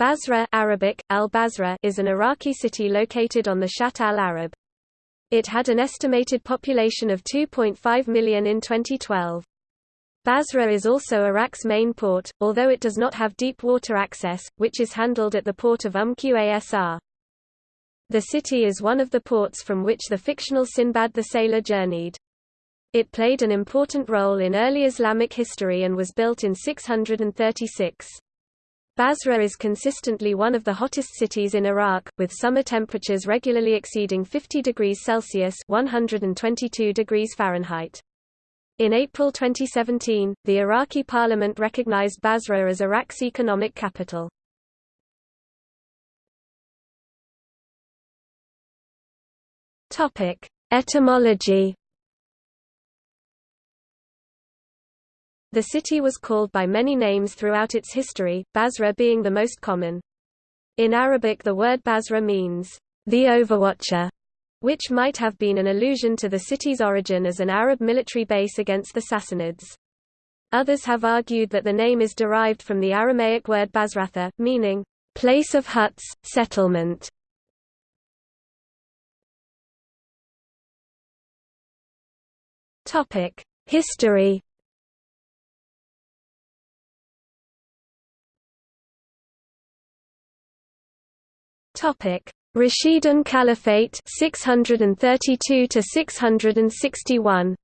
Basra Arabic, al-Basra is an Iraqi city located on the Shatt al-Arab. It had an estimated population of 2.5 million in 2012. Basra is also Iraq's main port, although it does not have deep water access, which is handled at the port of Umm Qasr. The city is one of the ports from which the fictional Sinbad the Sailor journeyed. It played an important role in early Islamic history and was built in 636. Basra is consistently one of the hottest cities in Iraq, with summer temperatures regularly exceeding 50 degrees Celsius 122 degrees Fahrenheit. In April 2017, the Iraqi parliament recognized Basra as Iraq's economic capital. Etymology The city was called by many names throughout its history, Basra being the most common. In Arabic the word Basra means, the overwatcher, which might have been an allusion to the city's origin as an Arab military base against the Sassanids. Others have argued that the name is derived from the Aramaic word Basratha, meaning, place of huts, settlement. History Topic: Rashidun Caliphate 632 to 661.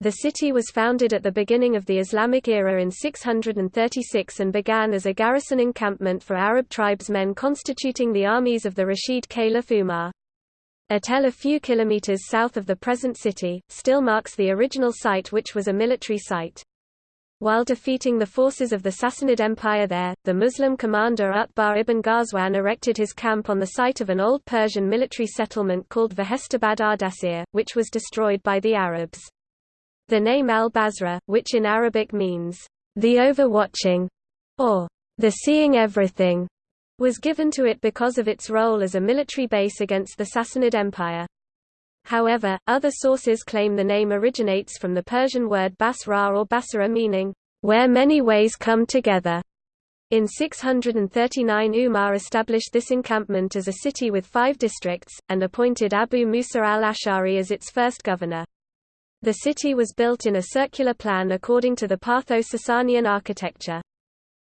The city was founded at the beginning of the Islamic era in 636 and began as a garrison encampment for Arab tribesmen constituting the armies of the Rashid Caliph Umar. A tell a few kilometers south of the present city, still marks the original site which was a military site. While defeating the forces of the Sassanid Empire there, the Muslim commander Utbah ibn Ghazwan erected his camp on the site of an old Persian military settlement called Vehestabad Ardasir, which was destroyed by the Arabs. The name al-Basra, which in Arabic means, the overwatching, or the seeing everything, was given to it because of its role as a military base against the Sassanid Empire. However, other sources claim the name originates from the Persian word Basra or Basra meaning, where many ways come together. In 639 Umar established this encampment as a city with five districts, and appointed Abu Musa al-Ash'ari as its first governor. The city was built in a circular plan according to the Partho-Sasanian architecture.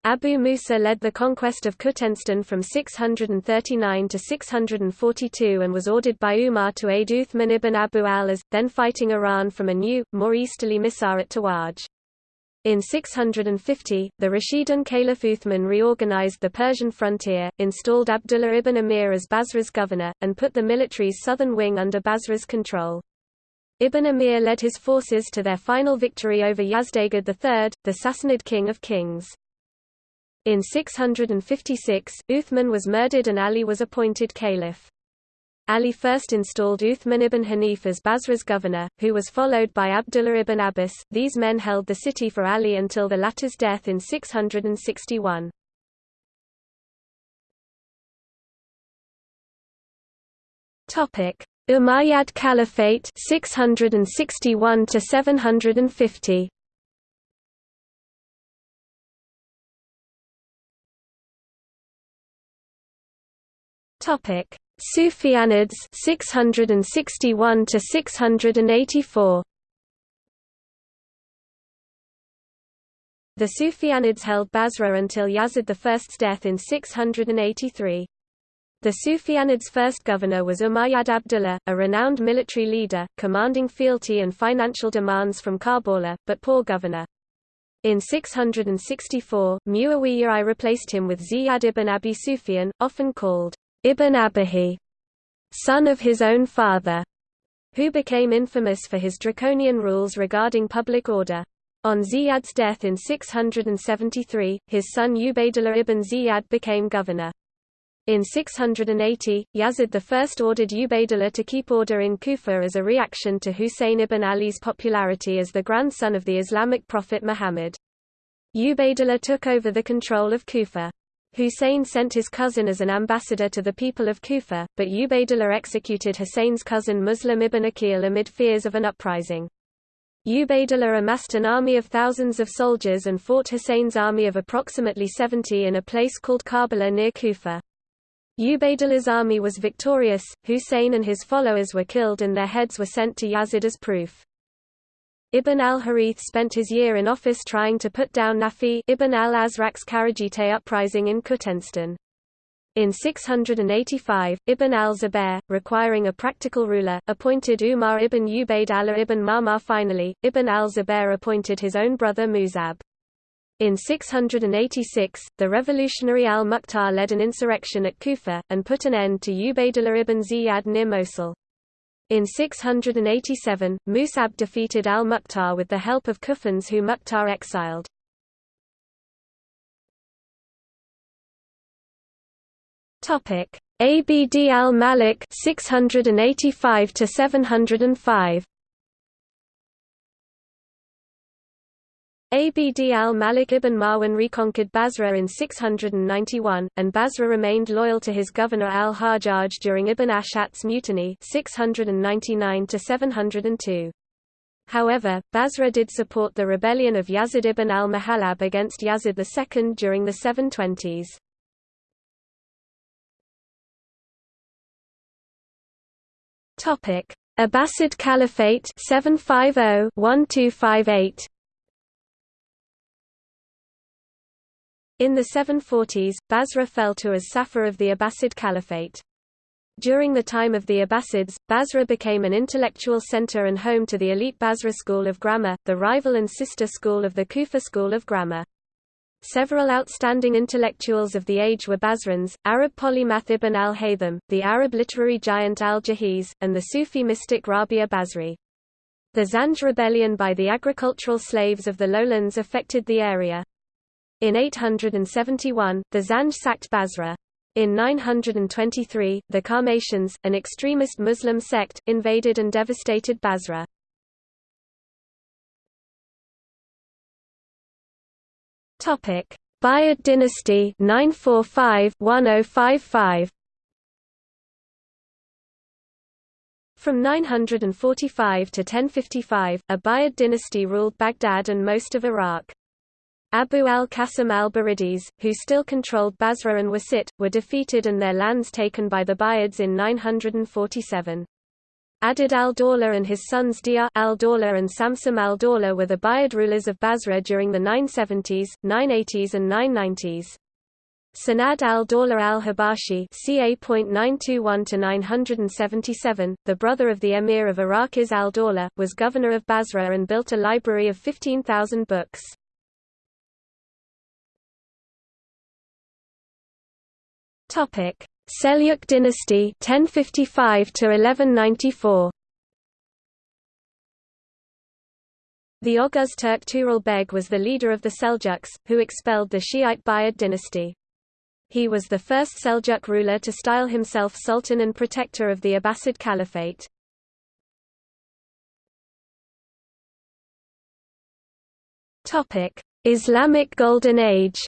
Abu Musa led the conquest of Khuzistan from 639 to 642 and was ordered by Umar to aid Uthman ibn Abu al-As, then fighting Iran from a new, more easterly Misar at Tawaj. In 650, the Rashidun Caliph Uthman reorganized the Persian frontier, installed Abdullah ibn Amir as Basra's governor, and put the military's southern wing under Basra's control. Ibn Amir led his forces to their final victory over Yazdegerd III, the Sassanid king of kings. In 656, Uthman was murdered and Ali was appointed caliph. Ali first installed Uthman ibn Hanif as Basra's governor, who was followed by Abdullah ibn Abbas. These men held the city for Ali until the latter's death in 661. Topic: Umayyad Caliphate 661 to 750. Topic: Sufyanids 661 to 684. The Sufyanids held Basra until Yazid I's death in 683. The Sufyanids' first governor was Umayyad Abdullah, a renowned military leader, commanding fealty and financial demands from Karbala, but poor governor. In 664, Muawiyah I replaced him with Ziyad ibn Abi Sufyan, often called Ibn Abihi, son of his own father, who became infamous for his draconian rules regarding public order. On Ziyad's death in 673, his son Ubaydullah ibn Ziyad became governor. In 680, Yazid I ordered Ubaydullah to keep order in Kufa as a reaction to Husayn ibn Ali's popularity as the grandson of the Islamic prophet Muhammad. Ubaydullah took over the control of Kufa. Hussein sent his cousin as an ambassador to the people of Kufa, but Ubaydullah executed Hussein's cousin Muslim ibn Aqil amid fears of an uprising. Ubaydullah amassed an army of thousands of soldiers and fought Hussein's army of approximately 70 in a place called Karbala near Kufa. Ubaidullah's army was victorious, Hussein and his followers were killed and their heads were sent to Yazid as proof. Ibn al-Harith spent his year in office trying to put down Nafi ibn al-Azraq's Kharijite uprising in Khuzistan. In 685, Ibn al-Zubair, requiring a practical ruler, appointed Umar ibn Ubayd Allah ibn Ma'mar finally, Ibn al-Zubair appointed his own brother Musab. In 686, the revolutionary al-Mukhtar led an insurrection at Kufa, and put an end to Ubaydullah ibn Ziyad near Mosul. In 687, Musab defeated al-Mukhtar with the help of Kufans who Mukhtar exiled. Abd al-Malik 685 to 705. Abd al-Malik ibn Marwan reconquered Basra in 691, and Basra remained loyal to his governor al-Hajjaj during Ibn Ashat's mutiny 699 702. However, Basra did support the rebellion of Yazid ibn al-Muhallab against Yazid II during the 720s. Topic: Abbasid Caliphate 750-1258. In the 740s, Basra fell to as Safa of the Abbasid Caliphate. During the time of the Abbasids, Basra became an intellectual center and home to the elite Basra School of Grammar, the rival and sister school of the Kufa School of Grammar. Several outstanding intellectuals of the age were Basrans, Arab polymath Ibn al-Haytham, the Arab literary giant al-Jahiz, and the Sufi mystic Rabia Basri. The Zanj rebellion by the agricultural slaves of the lowlands affected the area. In 871, the Zanj sacked Basra. In 923, the Qarmatians, an extremist Muslim sect, invaded and devastated Basra. Topic: Buyid dynasty 945-1055. From 945 to 1055, a Buyid dynasty ruled Baghdad and most of Iraq. Abu al-Qasim al-Baridis, who still controlled Basra and Wasit, were defeated and their lands taken by the Buyids in 947. Adud al-Dawla and his sons Diyar al-Dawla and Samsam al-Dawla were the Buyid rulers of Basra during the 970s, 980s and 990s. Sanad al-Dawla al-Habashi ca. 921 the brother of the emir of Arakiz al-Dawla, was governor of Basra and built a library of 15,000 books. Topic: Seljuk dynasty 1055 to 1194 The Oghuz Turk Tughril Beg was the leader of the Seljuks, who expelled the Shiite Buyid dynasty. He was the first Seljuk ruler to style himself Sultan and protector of the Abbasid Caliphate. Islamic Golden Age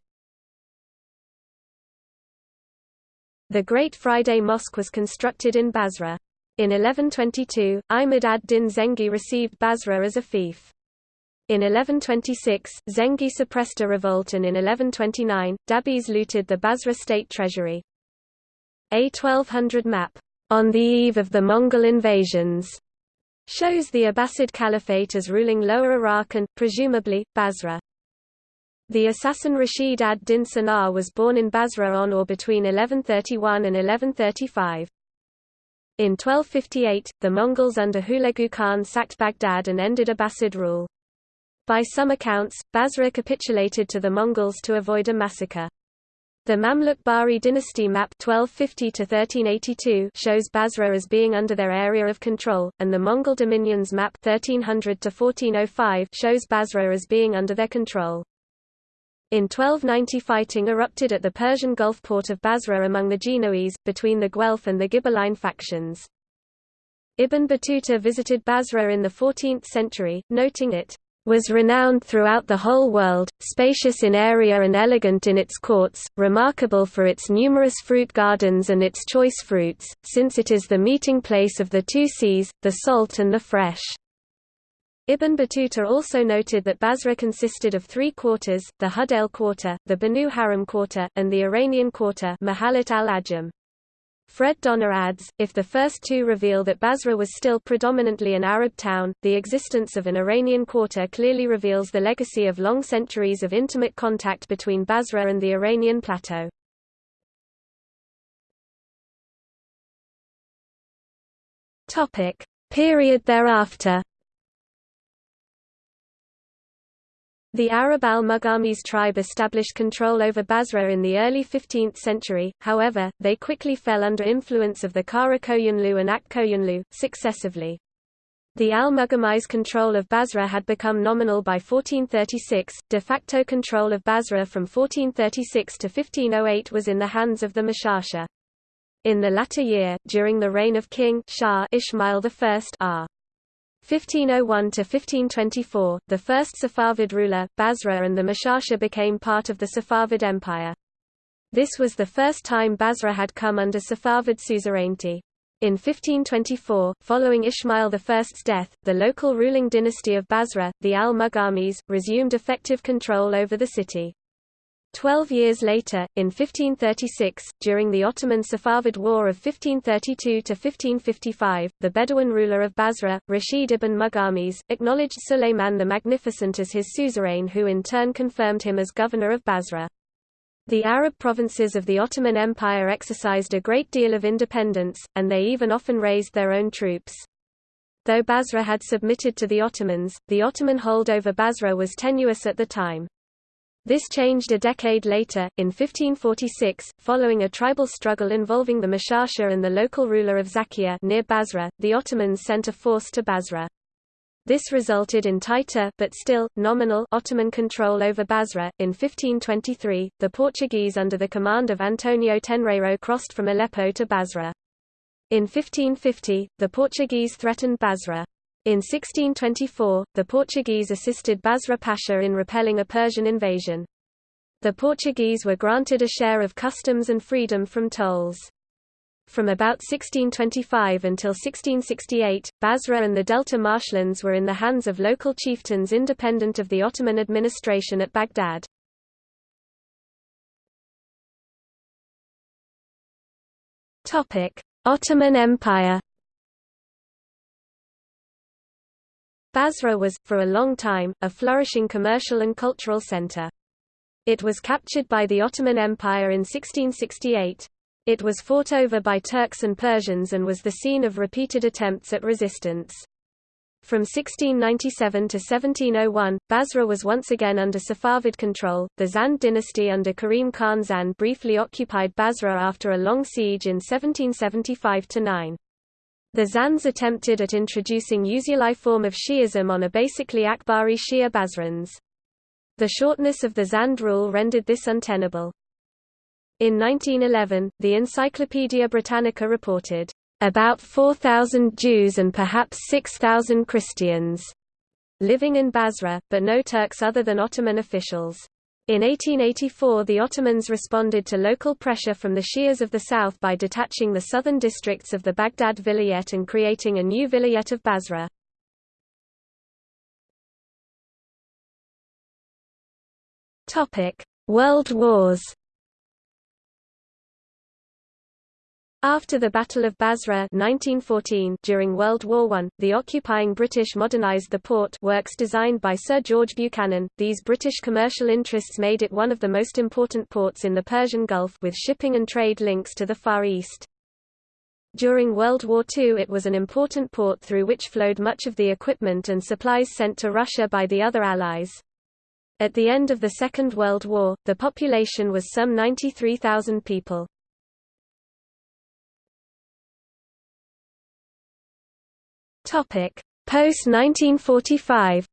The Great Friday Mosque was constructed in Basra. In 1122, Imad ad-Din Zengi received Basra as a fief. In 1126, Zengi suppressed a revolt and in 1129, Dabis looted the Basra state treasury. A 1200 map, on the eve of the Mongol invasions, shows the Abbasid Caliphate as ruling Lower Iraq and, presumably, Basra. The assassin Rashid ad-Din Sinan was born in Basra on or between 1131 and 1135. In 1258, the Mongols under Hulagu Khan sacked Baghdad and ended Abbasid rule. By some accounts, Basra capitulated to the Mongols to avoid a massacre. The Mamluk Bahri dynasty map 1250 shows Basra as being under their area of control, and the Mongol dominions map 1300 shows Basra as being under their control. In 1290 fighting erupted at the Persian Gulf port of Basra among the Genoese, between the Guelph and the Ghibelline factions. Ibn Battuta visited Basra in the 14th century, noting it was renowned throughout the whole world, spacious in area and elegant in its courts, remarkable for its numerous fruit gardens and its choice fruits, since it is the meeting place of the two seas, the salt and the fresh. Ibn Battuta also noted that Basra consisted of three quarters, the Hudail quarter, the Banu Haram quarter, and the Iranian quarter al-Ajam. Fred Donner adds, if the first two reveal that Basra was still predominantly an Arab town, the existence of an Iranian quarter clearly reveals the legacy of long centuries of intimate contact between Basra and the Iranian plateau. Period thereafter The Arab al-Mughamis tribe established control over Basra in the early 15th century, however, they quickly fell under influence of the Kara Koyunlu and Ak Koyunlu, successively. The al-Mughamis control of Basra had become nominal by 1436, de facto control of Basra from 1436 to 1508 was in the hands of the Mashasha. In the latter year, during the reign of King Shah Ismail I R. 1501–1524, the first Safavid ruler, Basra and the Mashasha became part of the Safavid Empire. This was the first time Basra had come under Safavid suzerainty. In 1524, following Ismail I's death, the local ruling dynasty of Basra, the al-Mughamis, resumed effective control over the city. Twelve years later, in 1536, during the Ottoman Safavid War of 1532–1555, the Bedouin ruler of Basra, Rashid ibn Mughamis, acknowledged Suleiman the Magnificent as his suzerain who in turn confirmed him as governor of Basra. The Arab provinces of the Ottoman Empire exercised a great deal of independence, and they even often raised their own troops. Though Basra had submitted to the Ottomans, the Ottoman hold over Basra was tenuous at the time. This changed a decade later, in 1546, following a tribal struggle involving the Mashasha and the local ruler of Zakia near Basra, the Ottomans sent a force to Basra. This resulted in tighter but still nominal Ottoman control over Basra. In 1523, the Portuguese under the command of Antonio Tenreiro crossed from Aleppo to Basra. In 1550, the Portuguese threatened Basra. In 1624, the Portuguese assisted Basra Pasha in repelling a Persian invasion. The Portuguese were granted a share of customs and freedom from tolls. From about 1625 until 1668, Basra and the Delta marshlands were in the hands of local chieftains independent of the Ottoman administration at Baghdad. Ottoman Empire Basra was, for a long time, a flourishing commercial and cultural center. It was captured by the Ottoman Empire in 1668. It was fought over by Turks and Persians and was the scene of repeated attempts at resistance. From 1697 to 1701, Basra was once again under Safavid control. The Zand dynasty under Karim Khan Zand briefly occupied Basra after a long siege in 1775 9. The Zands attempted at introducing Usuli form of Shi'ism on a basically Akhbari Shia Basrans. The shortness of the Zand rule rendered this untenable. In 1911, the Encyclopaedia Britannica reported, "...about 4,000 Jews and perhaps 6,000 Christians," living in Basra, but no Turks other than Ottoman officials. In 1884 the Ottomans responded to local pressure from the Shias of the south by detaching the southern districts of the Baghdad Vilayet and creating a new Vilayet of Basra. World Wars After the Battle of Basra 1914 during World War I, the occupying British modernised the port works designed by Sir George Buchanan. These British commercial interests made it one of the most important ports in the Persian Gulf with shipping and trade links to the Far East. During World War II it was an important port through which flowed much of the equipment and supplies sent to Russia by the other Allies. At the end of the Second World War, the population was some 93,000 people. Topic: Post 1945.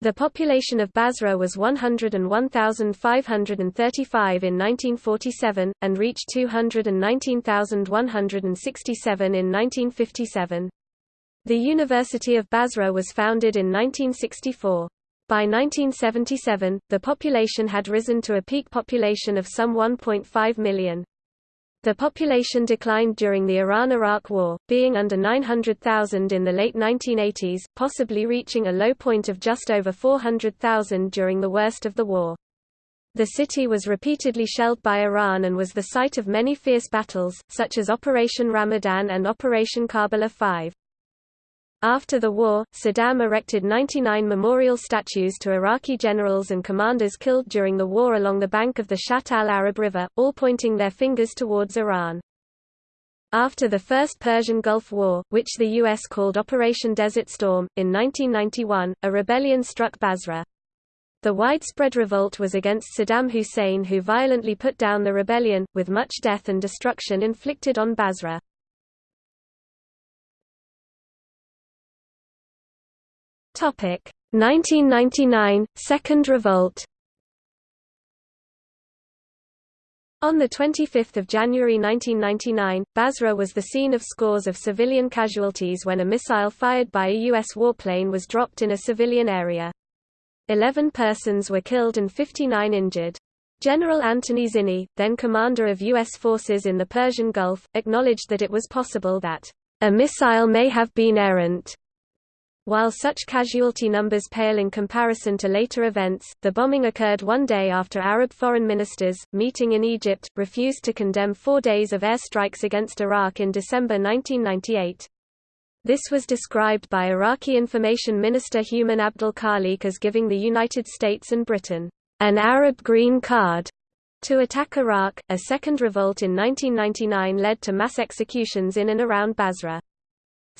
The population of Basra was 101,535 in 1947, and reached 219,167 in 1957. The University of Basra was founded in 1964. By 1977, the population had risen to a peak population of some 1.5 million. The population declined during the Iran–Iraq War, being under 900,000 in the late 1980s, possibly reaching a low point of just over 400,000 during the worst of the war. The city was repeatedly shelled by Iran and was the site of many fierce battles, such as Operation Ramadan and Operation Karbala 5. After the war, Saddam erected 99 memorial statues to Iraqi generals and commanders killed during the war along the bank of the Shatt al-Arab River, all pointing their fingers towards Iran. After the First Persian Gulf War, which the U.S. called Operation Desert Storm, in 1991, a rebellion struck Basra. The widespread revolt was against Saddam Hussein who violently put down the rebellion, with much death and destruction inflicted on Basra. Topic 1999 Second Revolt. On 25 January 1999, Basra was the scene of scores of civilian casualties when a missile fired by a U.S. warplane was dropped in a civilian area. Eleven persons were killed and 59 injured. General Anthony Zinni, then commander of U.S. forces in the Persian Gulf, acknowledged that it was possible that a missile may have been errant while such casualty numbers pale in comparison to later events, the bombing occurred one day after Arab foreign ministers, meeting in Egypt, refused to condemn four days of airstrikes against Iraq in December 1998. This was described by Iraqi Information Minister Humam Abdul Khaliq as giving the United States and Britain an Arab green card to attack Iraq. A second revolt in 1999 led to mass executions in and around Basra.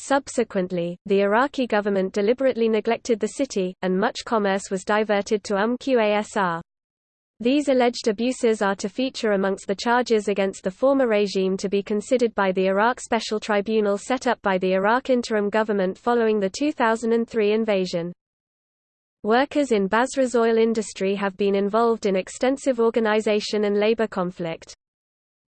Subsequently, the Iraqi government deliberately neglected the city, and much commerce was diverted to Umm Qasr. These alleged abuses are to feature amongst the charges against the former regime to be considered by the Iraq Special Tribunal set up by the Iraq interim government following the 2003 invasion. Workers in Basra's oil industry have been involved in extensive organization and labor conflict.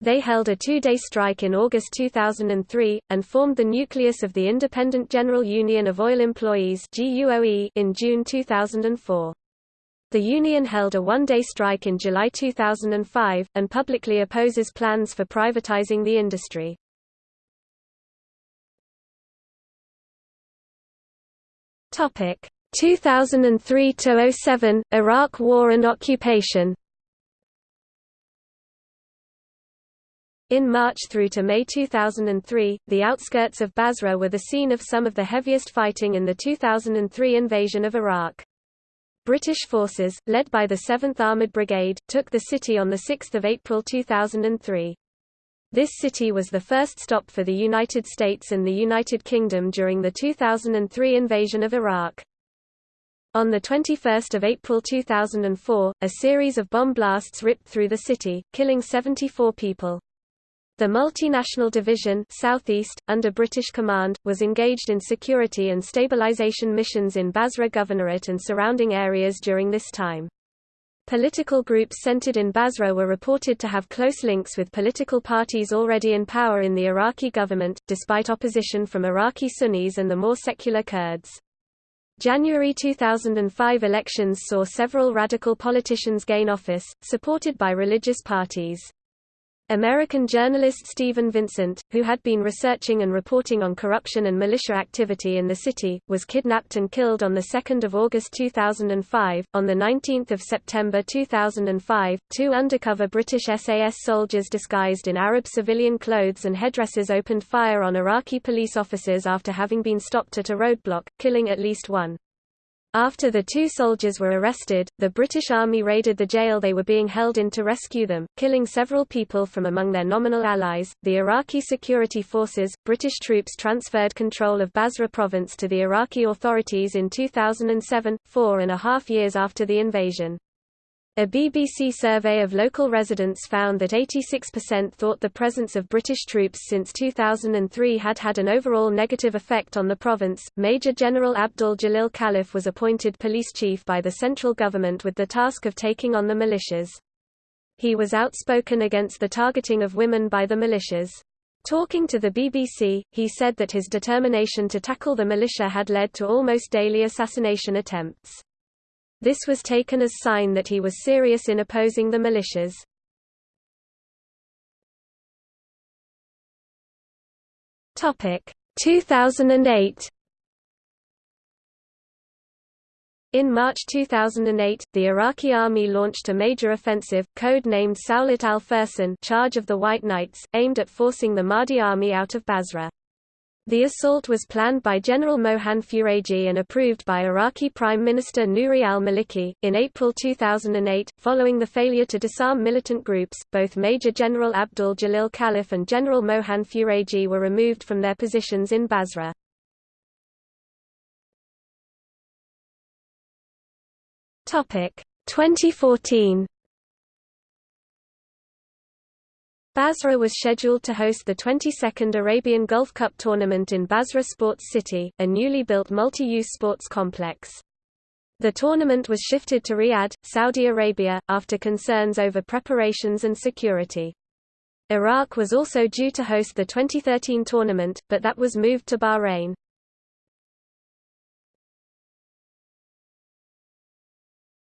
They held a two-day strike in August 2003, and formed the nucleus of the Independent General Union of Oil Employees in June 2004. The union held a one-day strike in July 2005, and publicly opposes plans for privatizing the industry. Topic 2003–07, Iraq War and Occupation In March through to May 2003, the outskirts of Basra were the scene of some of the heaviest fighting in the 2003 invasion of Iraq. British forces, led by the 7th Armoured Brigade, took the city on 6 April 2003. This city was the first stop for the United States and the United Kingdom during the 2003 invasion of Iraq. On 21 April 2004, a series of bomb blasts ripped through the city, killing 74 people. The multinational division Southeast, under British command, was engaged in security and stabilization missions in Basra Governorate and surrounding areas during this time. Political groups centered in Basra were reported to have close links with political parties already in power in the Iraqi government, despite opposition from Iraqi Sunnis and the more secular Kurds. January 2005 elections saw several radical politicians gain office, supported by religious parties. American journalist Stephen Vincent, who had been researching and reporting on corruption and militia activity in the city, was kidnapped and killed on 2 August 2005. On 19 September 2005, two undercover British SAS soldiers disguised in Arab civilian clothes and headdresses opened fire on Iraqi police officers after having been stopped at a roadblock, killing at least one. After the two soldiers were arrested, the British Army raided the jail they were being held in to rescue them, killing several people from among their nominal allies. The Iraqi security forces, British troops transferred control of Basra province to the Iraqi authorities in 2007, four and a half years after the invasion. A BBC survey of local residents found that 86% thought the presence of British troops since 2003 had had an overall negative effect on the province. Major General Abdul Jalil Khalif was appointed police chief by the central government with the task of taking on the militias. He was outspoken against the targeting of women by the militias. Talking to the BBC, he said that his determination to tackle the militia had led to almost daily assassination attempts. This was taken as sign that he was serious in opposing the militias. Topic 2008 In March 2008, the Iraqi army launched a major offensive, code-named Sawlat al-Fursan Charge of the White Knights, aimed at forcing the Mahdi army out of Basra. The assault was planned by General Mohan Furegi and approved by Iraqi Prime Minister Nouri al-Maliki. In April 2008, following the failure to disarm militant groups, both Major General Abdul Jalil Khalif and General Mohan Furegi were removed from their positions in Basra. Topic 2014 Basra was scheduled to host the 22nd Arabian Gulf Cup tournament in Basra Sports City, a newly built multi-use sports complex. The tournament was shifted to Riyadh, Saudi Arabia, after concerns over preparations and security. Iraq was also due to host the 2013 tournament, but that was moved to Bahrain.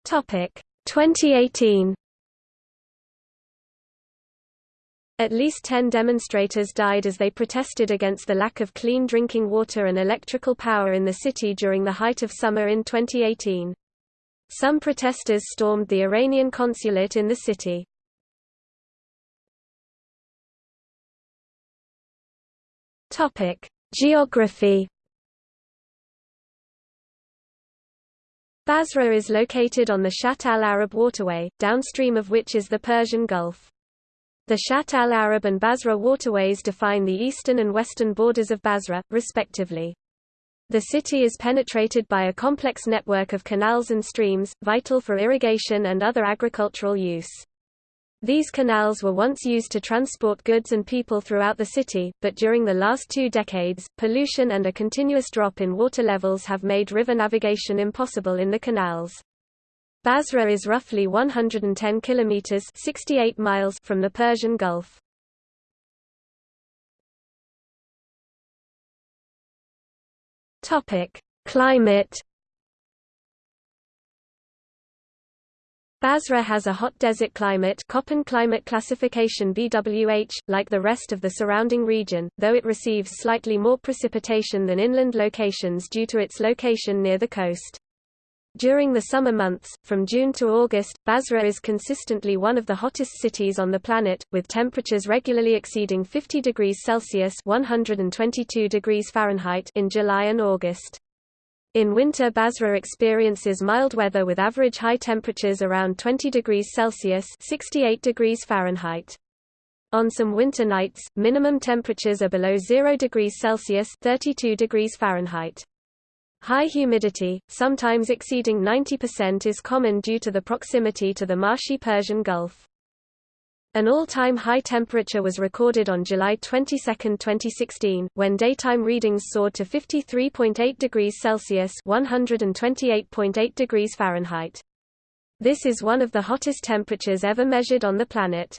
Topic 2018 At least 10 demonstrators died as they protested against the lack of clean drinking water and electrical power in the city during the height of summer in 2018. Some protesters stormed the Iranian consulate in the city. Geography Basra is located on the Shatt al-Arab waterway, downstream of which is the Persian Gulf. The Shatt al-Arab and Basra waterways define the eastern and western borders of Basra, respectively. The city is penetrated by a complex network of canals and streams, vital for irrigation and other agricultural use. These canals were once used to transport goods and people throughout the city, but during the last two decades, pollution and a continuous drop in water levels have made river navigation impossible in the canals. Basra is roughly 110 kilometers (68 miles) from the Persian Gulf. Topic: Climate Basra has a hot desert climate Köppen climate classification BWH, like the rest of the surrounding region, though it receives slightly more precipitation than inland locations due to its location near the coast. During the summer months, from June to August, Basra is consistently one of the hottest cities on the planet, with temperatures regularly exceeding 50 degrees Celsius 122 degrees Fahrenheit in July and August. In winter Basra experiences mild weather with average high temperatures around 20 degrees Celsius 68 degrees Fahrenheit. On some winter nights, minimum temperatures are below 0 degrees Celsius 32 degrees Fahrenheit. High humidity, sometimes exceeding 90% is common due to the proximity to the marshy Persian Gulf. An all-time high temperature was recorded on July 22, 2016, when daytime readings soared to 53.8 degrees Celsius (128.8 degrees Fahrenheit). This is one of the hottest temperatures ever measured on the planet.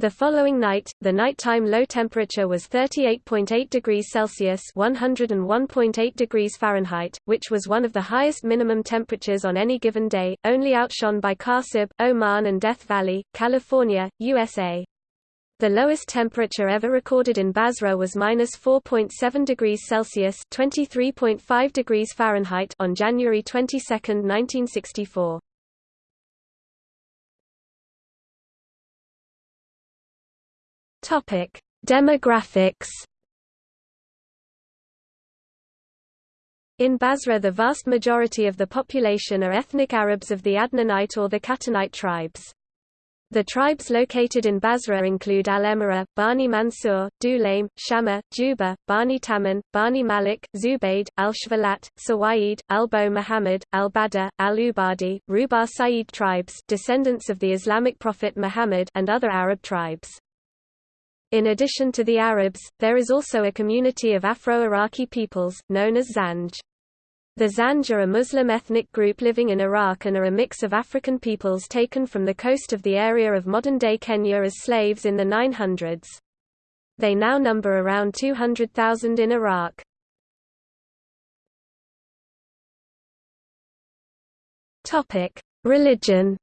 The following night, the nighttime low temperature was 38.8 degrees Celsius (101.8 degrees Fahrenheit), which was one of the highest minimum temperatures on any given day, only outshone by Khasab, Oman and Death Valley, California, USA. The lowest temperature ever recorded in Basra was minus 4.7 degrees Celsius (23.5 degrees Fahrenheit) on January 22, 1964. Topic: Demographics. In Basra the vast majority of the population are ethnic Arabs of the Adnanite or the Qahtanite tribes. The tribes located in Basra include Al-Emira, Bani Mansur, Dulaim, Shama, Juba, Bani Taman, Bani Malik, Zubayd, Al-Shvalat, Sawaid, Al-Bo Muhammad, Al Bada, Al-Ubadi, Ruba Sa'id tribes descendants of the Islamic prophet Muhammad and other Arab tribes. In addition to the Arabs, there is also a community of Afro-Iraqi peoples, known as Zanj. The Zanj are a Muslim ethnic group living in Iraq and are a mix of African peoples taken from the coast of the area of modern-day Kenya as slaves in the 900s. They now number around 200,000 in Iraq. Religion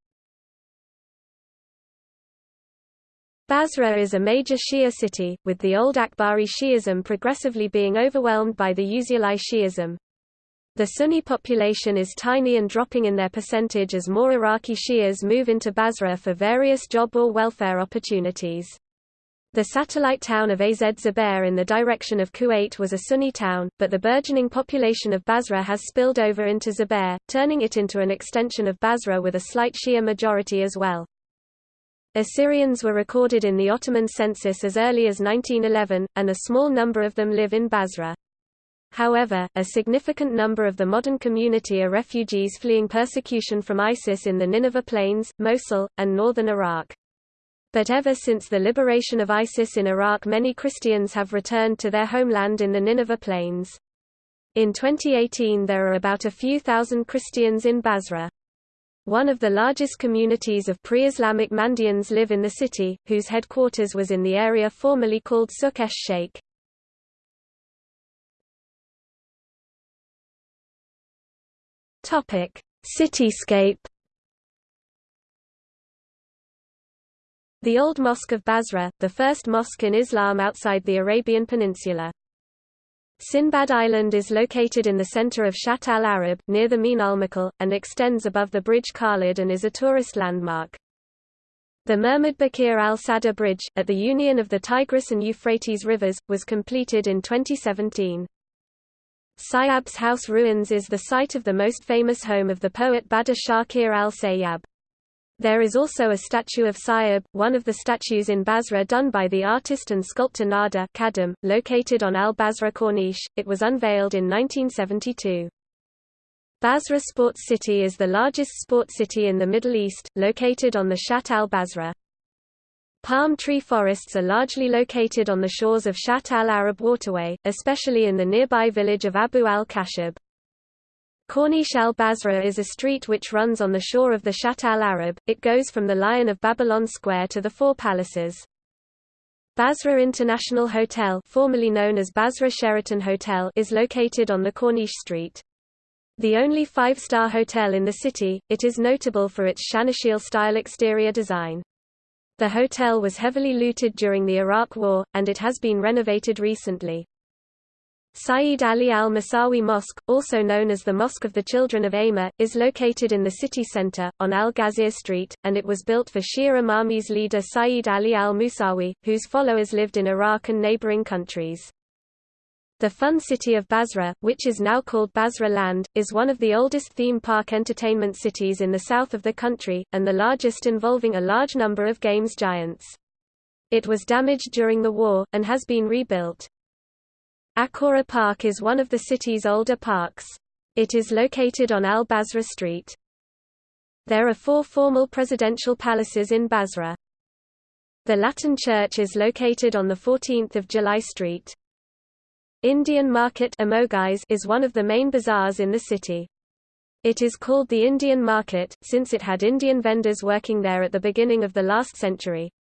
Basra is a major Shia city, with the old Akhbari Shi'ism progressively being overwhelmed by the Usuli Shi'ism. The Sunni population is tiny and dropping in their percentage as more Iraqi Shias move into Basra for various job or welfare opportunities. The satellite town of Az Zubair in the direction of Kuwait was a Sunni town, but the burgeoning population of Basra has spilled over into Zubair, turning it into an extension of Basra with a slight Shia majority as well. Assyrians were recorded in the Ottoman census as early as 1911, and a small number of them live in Basra. However, a significant number of the modern community are refugees fleeing persecution from ISIS in the Nineveh Plains, Mosul, and northern Iraq. But ever since the liberation of ISIS in Iraq many Christians have returned to their homeland in the Nineveh Plains. In 2018 there are about a few thousand Christians in Basra. One of the largest communities of pre-Islamic Mandaeans live in the city, whose headquarters was in the area formerly called Suq esh-Sheikh. Cityscape The Old Mosque of Basra, the first mosque in Islam outside the Arabian Peninsula. Sinbad Island is located in the center of Shatt al-Arab, near the Min al-Makal, and extends above the Bridge Khalid and is a tourist landmark. The Muhammad Bakir al-Sadr Bridge, at the union of the Tigris and Euphrates rivers, was completed in 2017. Sayyab's house ruins is the site of the most famous home of the poet Badr Shakir al-Sayyab. There is also a statue of Sayyab, one of the statues in Basra done by the artist and sculptor Nada Kadam, located on Al-Basra Corniche. It was unveiled in 1972. Basra Sports City is the largest sports city in the Middle East, located on the Shatt al-Basra. Palm tree forests are largely located on the shores of Shatt al-Arab waterway, especially in the nearby village of Abu al-Kashab. Corniche al-Basra is a street which runs on the shore of the Shatt al-Arab, it goes from the Lion of Babylon Square to the Four Palaces. Basra International Hotel formerly known as Basra Sheraton Hotel is located on the Corniche Street. The only five-star hotel in the city, it is notable for its Shanasheel-style exterior design. The hotel was heavily looted during the Iraq War, and it has been renovated recently. Sayyid Ali al-Musawi Mosque, also known as the Mosque of the Children of Ayma, is located in the city center, on Al-Ghazir Street, and it was built for Shia Imami's leader Sayyid Ali al-Musawi, whose followers lived in Iraq and neighboring countries. The fun city of Basra, which is now called Basra Land, is one of the oldest theme park entertainment cities in the south of the country, and the largest involving a large number of games giants. It was damaged during the war, and has been rebuilt. Akora Park is one of the city's older parks. It is located on Al-Basra Street. There are four formal presidential palaces in Basra. The Latin Church is located on the 14th of July Street. Indian Market is one of the main bazaars in the city. It is called the Indian Market, since it had Indian vendors working there at the beginning of the last century.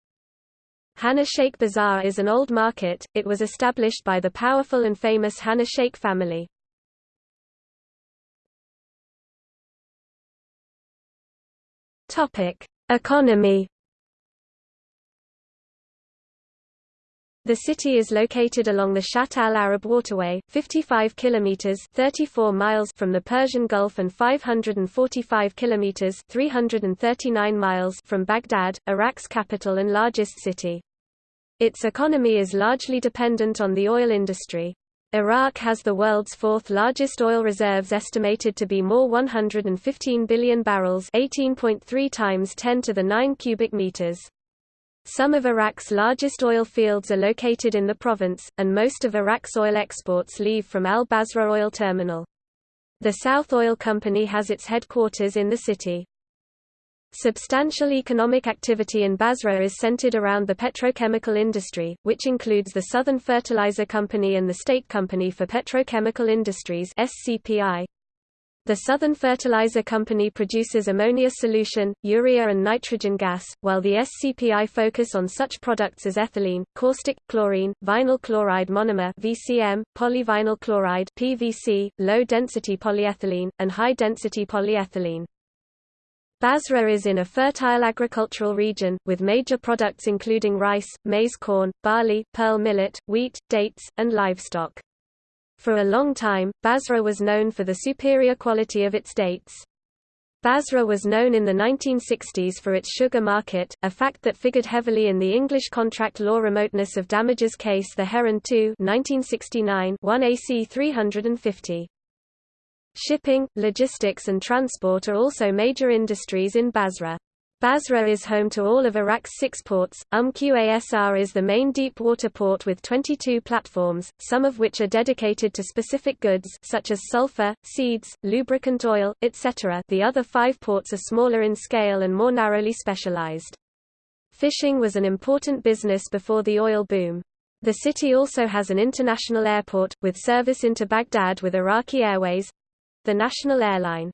Hana Sheikh Bazaar is an old market, it was established by the powerful and famous Hana Sheikh family. Economy The city is located along the Shatt al-Arab waterway, 55 kilometers (34 miles) from the Persian Gulf and 545 kilometers (339 miles) from Baghdad, Iraq's capital and largest city. Its economy is largely dependent on the oil industry. Iraq has the world's fourth largest oil reserves estimated to be more 115 billion barrels 18.3 times 10 to the 9 cubic meters. Some of Iraq's largest oil fields are located in the province, and most of Iraq's oil exports leave from Al-Basra Oil Terminal. The South Oil Company has its headquarters in the city. Substantial economic activity in Basra is centered around the petrochemical industry, which includes the Southern Fertilizer Company and the State Company for Petrochemical Industries SCPI. The Southern Fertilizer Company produces ammonia solution, urea and nitrogen gas, while the SCPI focus on such products as ethylene, caustic, chlorine, vinyl chloride monomer VCM, polyvinyl chloride PVC, low-density polyethylene, and high-density polyethylene. Basra is in a fertile agricultural region, with major products including rice, maize corn, barley, pearl millet, wheat, dates, and livestock. For a long time, Basra was known for the superior quality of its dates. Basra was known in the 1960s for its sugar market, a fact that figured heavily in the English contract law remoteness of damages case the Heron 2 1969 1 AC 350. Shipping, logistics and transport are also major industries in Basra. Basra is home to all of Iraq's six ports. Umm Qasr is the main deep-water port with 22 platforms, some of which are dedicated to specific goods such as sulfur, seeds, lubricant oil, etc. The other five ports are smaller in scale and more narrowly specialized. Fishing was an important business before the oil boom. The city also has an international airport, with service into Baghdad with Iraqi Airways—the national airline.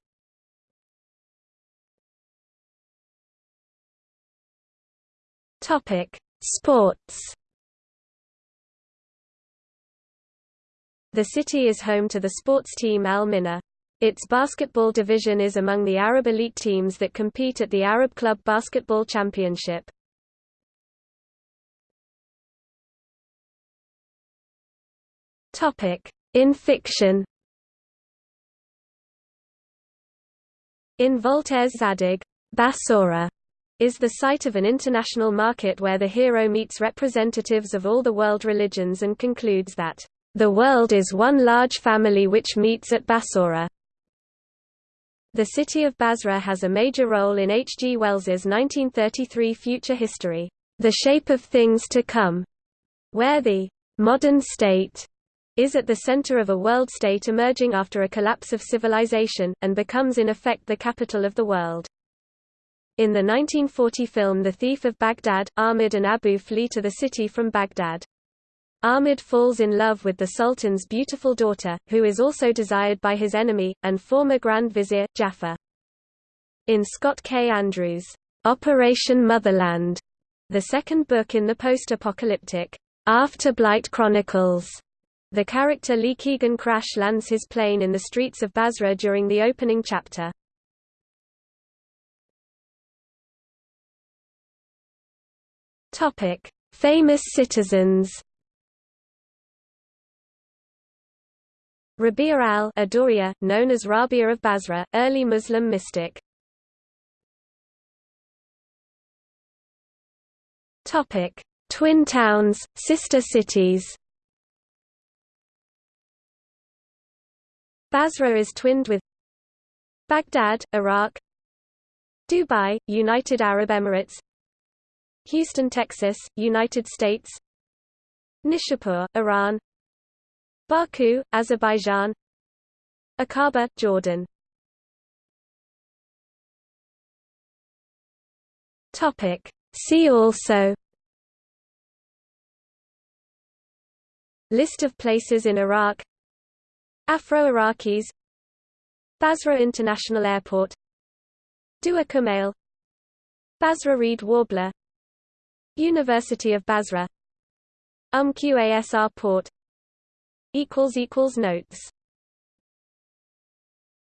Topic: Sports. The city is home to the sports team Al-Minaa. Its basketball division is among the Arab elite teams that compete at the Arab Club Basketball Championship. Topic: In fiction. In Voltaire's Zadig, Bassora is the site of an international market where the hero meets representatives of all the world religions and concludes that, "...the world is one large family which meets at Bassora." The city of Basra has a major role in H. G. Wells's 1933 future history, The Shape of Things to Come, where the modern state is at the center of a world state emerging after a collapse of civilization, and becomes in effect the capital of the world. In the 1940 film The Thief of Baghdad, Ahmed and Abu flee to the city from Baghdad. Ahmed falls in love with the Sultan's beautiful daughter, who is also desired by his enemy, and former Grand Vizier, Jafar. In Scott K. Andrews' Operation Motherland, the second book in the post-apocalyptic Afterblight Chronicles, the character Lee Keegan crash lands his plane in the streets of Basra during the opening chapter. Topic: Famous citizens. Rabia al-Adawiyya, known as Rabia of Basra, early Muslim mystic. Topic: Twin towns, sister cities. Basra is twinned with Baghdad, Iraq, Dubai, United Arab Emirates, Houston, Texas, United States. Nishapur, Iran. Baku, Azerbaijan. Aqaba, Jordan. Topic. See also. List of places in Iraq. Afro-Iraqis. Basra International Airport. Dua Kumail Basra reed warbler University of Basra. Umm Qasr Port. Notes